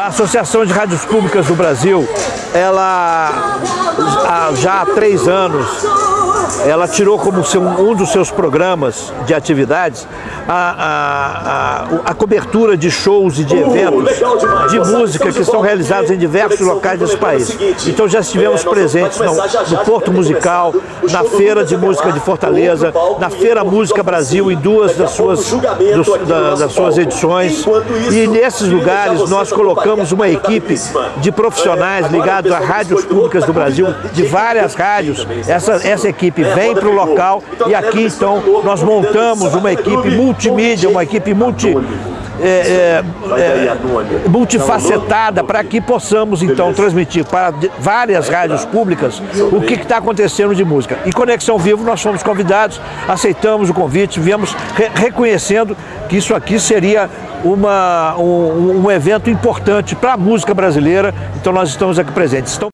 A Associação de Rádios Públicas do Brasil, ela já há três anos, ela tirou como um dos seus programas de atividades a, a, a, cobertura de shows e de eventos de música que são realizados em diversos locais desse país. Então já estivemos presentes no, no Porto Musical, na Feira de Música de Fortaleza, na Feira Música Brasil em duas das suas, dos, da, das suas edições. E nesses lugares nós colocamos uma equipe de profissionais ligados a rádios públicas do Brasil, de várias rádios. Essa, essa equipe vem para o local e aqui então nós montamos uma equipe multimídia, uma equipe multi, é, é, é, multifacetada para que possamos então transmitir para várias rádios públicas o que está acontecendo de música. E Conexão Vivo nós fomos convidados, aceitamos o convite, viemos re reconhecendo que isso aqui seria uma, um, um evento importante para a música brasileira, então nós estamos aqui presentes. Então,